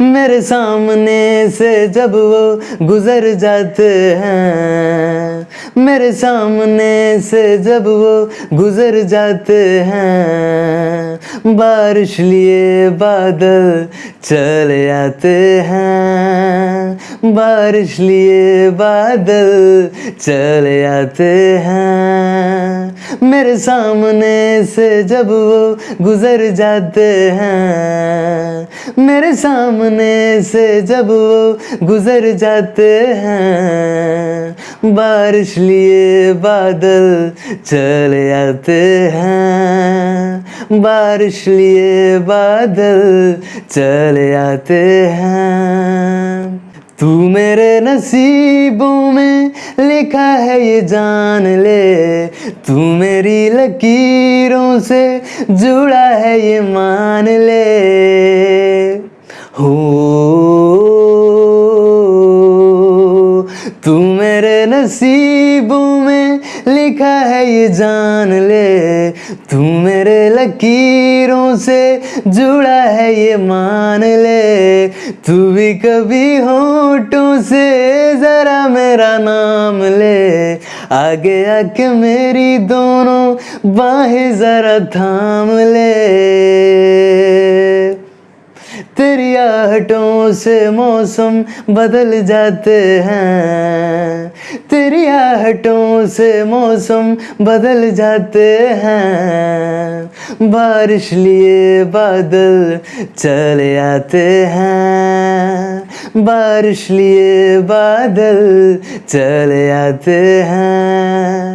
मेरे सामने से जब वो गुजर जाते हैं। मेरे सामने से जब वो गुजर जाते हैं। बारिश लिए बादल चले आते हैं। बारिश लिए बादल चले आते हैं। मेरे सामने से जब वो गुजर जाते हैं। मेरे सामने से जब वो गुजर जाते हैं, बारिश लिए बादल चले आते हैं, बारिश लिए बादल चले आते हैं। तू मेरे नसीबों में लिखा है, ये जान ले, तू मेरी लकीरों से जुड़ा है, ये मान ले। हो तू मेरे नसीबों में लिखा है ये जान ले। तू मेरे लकीरों से जुड़ा है ये मान ले। तू भी कभी होठों से जरा मेरा नाम ले। आगे आके मेरी दोनों बाहें जरा थाम ले। तेरी आहटों से मौसम बदल जाते हैं। तेरी आहटों से मौसम बदल जाते हैं। बारिश लिए बादल चले आते हैं। बारिश लिए बादल चले आते हैं।